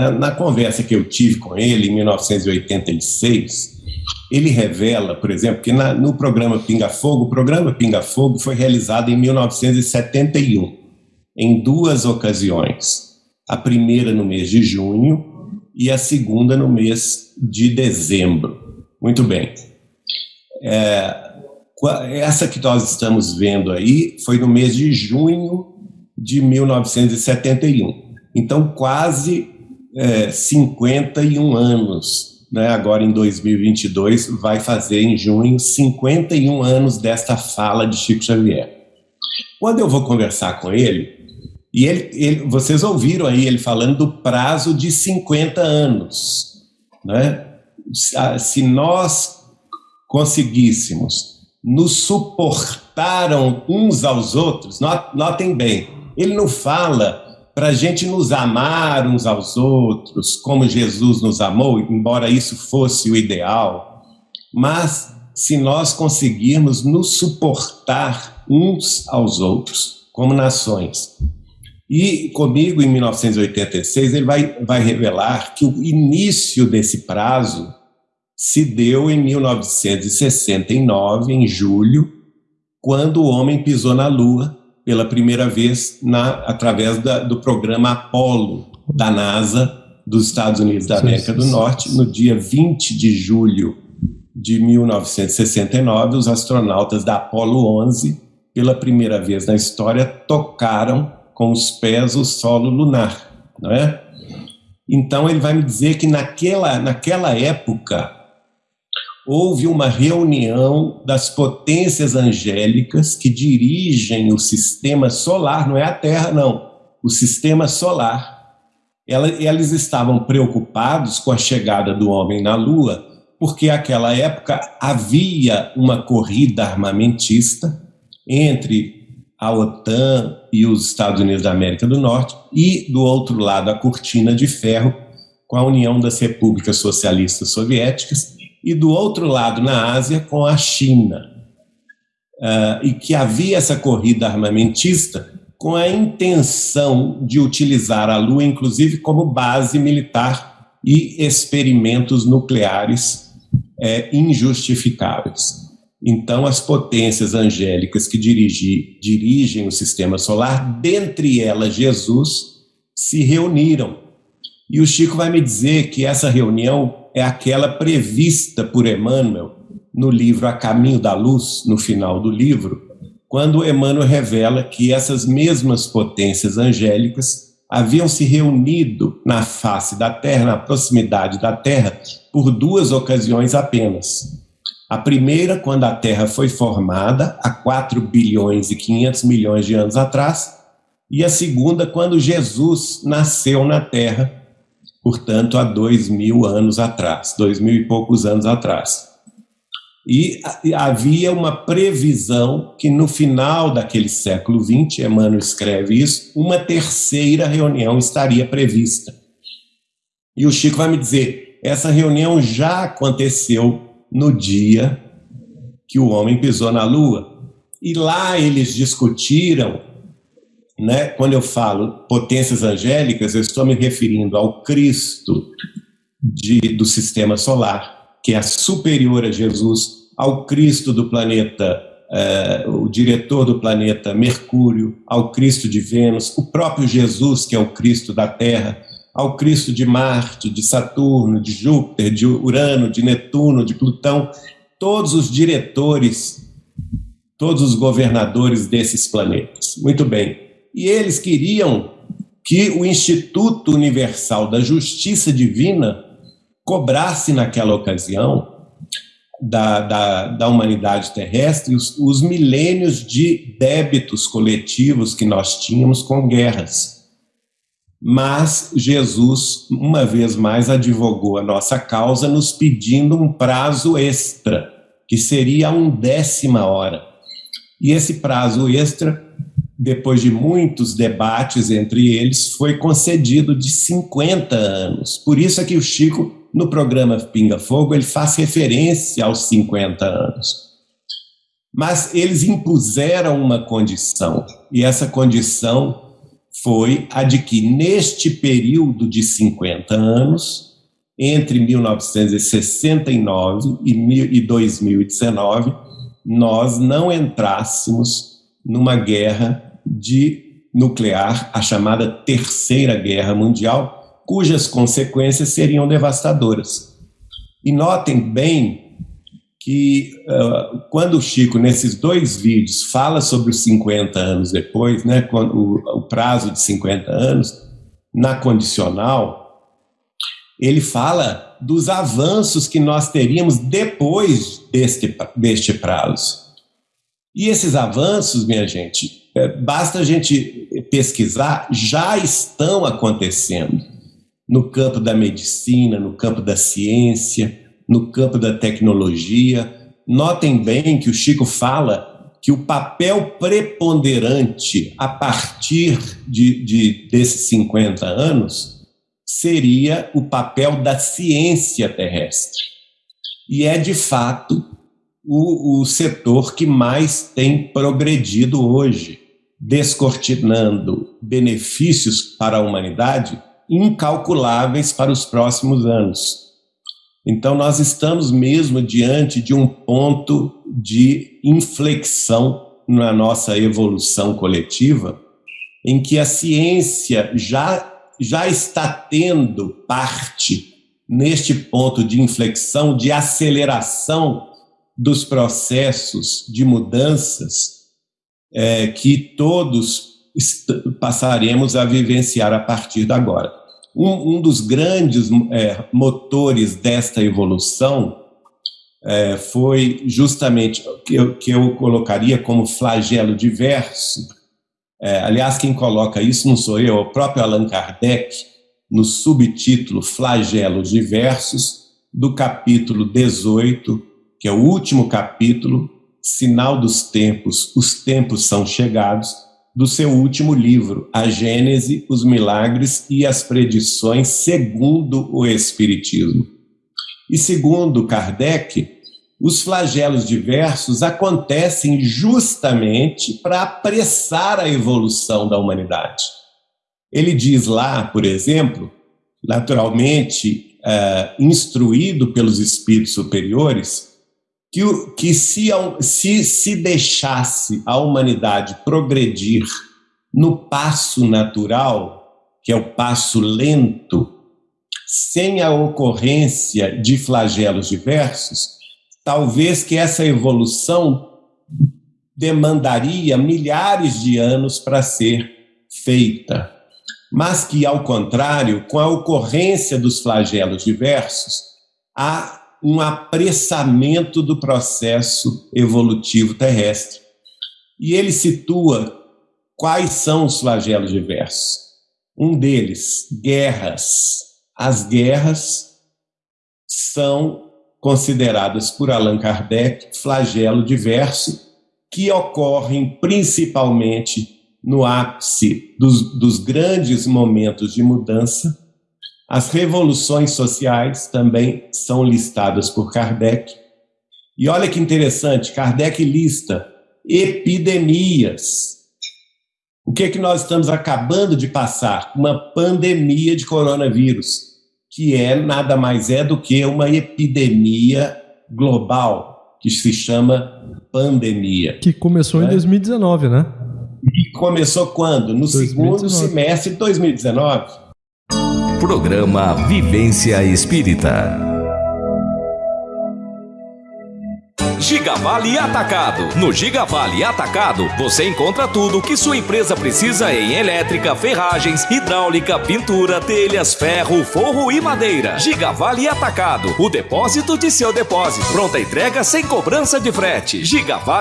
Na conversa que eu tive com ele em 1986, ele revela, por exemplo, que na, no programa Pinga Fogo, o programa Pinga Fogo foi realizado em 1971, em duas ocasiões. A primeira no mês de junho e a segunda no mês de dezembro. Muito bem. É, essa que nós estamos vendo aí foi no mês de junho de 1971. Então, quase é, 51 anos, né? agora em 2022, vai fazer em junho 51 anos desta fala de Chico Xavier. Quando eu vou conversar com ele, e ele, ele, vocês ouviram aí ele falando do prazo de 50 anos. Né? Se nós conseguíssemos nos suportaram uns aos outros, notem bem, ele não fala para a gente nos amar uns aos outros, como Jesus nos amou, embora isso fosse o ideal, mas se nós conseguirmos nos suportar uns aos outros, como nações. E comigo, em 1986, ele vai, vai revelar que o início desse prazo se deu em 1969, em julho, quando o homem pisou na Lua pela primeira vez na, através da, do programa Apollo da NASA dos Estados Unidos da América do Norte, no dia 20 de julho de 1969, os astronautas da Apollo 11, pela primeira vez na história, tocaram com os pés o solo lunar, não é? Então ele vai me dizer que naquela, naquela época houve uma reunião das potências angélicas que dirigem o sistema solar, não é a Terra, não, o sistema solar. Elas estavam preocupados com a chegada do homem na Lua, porque naquela época havia uma corrida armamentista entre a OTAN e os Estados Unidos da América do Norte, e do outro lado a cortina de ferro com a União das Repúblicas Socialistas Soviéticas, e do outro lado, na Ásia, com a China. Uh, e que havia essa corrida armamentista com a intenção de utilizar a Lua, inclusive, como base militar e experimentos nucleares é, injustificáveis. Então, as potências angélicas que dirigi, dirigem o sistema solar, dentre elas Jesus, se reuniram. E o Chico vai me dizer que essa reunião é aquela prevista por Emmanuel no livro A Caminho da Luz, no final do livro, quando Emmanuel revela que essas mesmas potências angélicas haviam se reunido na face da Terra, na proximidade da Terra, por duas ocasiões apenas. A primeira, quando a Terra foi formada, há 4 bilhões e 500 milhões de anos atrás, e a segunda, quando Jesus nasceu na Terra, portanto, há dois mil anos atrás, dois mil e poucos anos atrás. E havia uma previsão que no final daquele século XX, Emmanuel escreve isso, uma terceira reunião estaria prevista. E o Chico vai me dizer: essa reunião já aconteceu no dia que o homem pisou na Lua. E lá eles discutiram né? Quando eu falo potências angélicas, eu estou me referindo ao Cristo de, do sistema solar, que é superior a Jesus, ao Cristo do planeta, uh, o diretor do planeta Mercúrio, ao Cristo de Vênus, o próprio Jesus, que é o Cristo da Terra, ao Cristo de Marte, de Saturno, de Júpiter, de Urano, de Netuno, de Plutão, todos os diretores, todos os governadores desses planetas. Muito bem. E eles queriam que o Instituto Universal da Justiça Divina cobrasse naquela ocasião da, da, da humanidade terrestre os, os milênios de débitos coletivos que nós tínhamos com guerras. Mas Jesus, uma vez mais, advogou a nossa causa, nos pedindo um prazo extra, que seria a undécima hora. E esse prazo extra depois de muitos debates entre eles, foi concedido de 50 anos. Por isso é que o Chico, no programa Pinga Fogo, ele faz referência aos 50 anos. Mas eles impuseram uma condição, e essa condição foi a de que, neste período de 50 anos, entre 1969 e 2019, nós não entrássemos numa guerra de nuclear, a chamada Terceira Guerra Mundial, cujas consequências seriam devastadoras. E notem bem que uh, quando o Chico, nesses dois vídeos, fala sobre os 50 anos depois, né, o, o prazo de 50 anos, na condicional, ele fala dos avanços que nós teríamos depois deste, deste prazo. E esses avanços, minha gente, é, basta a gente pesquisar, já estão acontecendo no campo da medicina, no campo da ciência, no campo da tecnologia. Notem bem que o Chico fala que o papel preponderante a partir de, de desses 50 anos seria o papel da ciência terrestre. E é, de fato, o, o setor que mais tem progredido hoje, descortinando benefícios para a humanidade incalculáveis para os próximos anos. Então, nós estamos mesmo diante de um ponto de inflexão na nossa evolução coletiva, em que a ciência já, já está tendo parte neste ponto de inflexão, de aceleração dos processos de mudanças é, que todos passaremos a vivenciar a partir de agora. Um, um dos grandes é, motores desta evolução é, foi justamente que eu, que eu colocaria como flagelo diverso. É, aliás, quem coloca isso não sou eu, é o próprio Allan Kardec, no subtítulo Flagelos Diversos, do capítulo 18, que é o último capítulo, Sinal dos Tempos, Os Tempos São Chegados, do seu último livro, A Gênese, os Milagres e as Predições segundo o Espiritismo. E segundo Kardec, os flagelos diversos acontecem justamente para apressar a evolução da humanidade. Ele diz lá, por exemplo, naturalmente uh, instruído pelos espíritos superiores, que, que se, se, se deixasse a humanidade progredir no passo natural, que é o passo lento, sem a ocorrência de flagelos diversos, talvez que essa evolução demandaria milhares de anos para ser feita. Mas que, ao contrário, com a ocorrência dos flagelos diversos, há um apressamento do processo evolutivo terrestre. E ele situa quais são os flagelos diversos. Um deles, guerras. As guerras são consideradas por Allan Kardec flagelo diverso, que ocorrem principalmente no ápice dos, dos grandes momentos de mudança as revoluções sociais também são listadas por Kardec. E olha que interessante, Kardec lista epidemias. O que é que nós estamos acabando de passar? Uma pandemia de coronavírus, que é nada mais é do que uma epidemia global, que se chama pandemia. Que começou né? em 2019, né? E começou quando? No 2019. segundo semestre de 2019. Programa Vivência Espírita. Gigavale Atacado. No Gigavale Atacado, você encontra tudo que sua empresa precisa em elétrica, ferragens, hidráulica, pintura, telhas, ferro, forro e madeira. Gigavale Atacado. O depósito de seu depósito. Pronta entrega sem cobrança de frete. Gigavale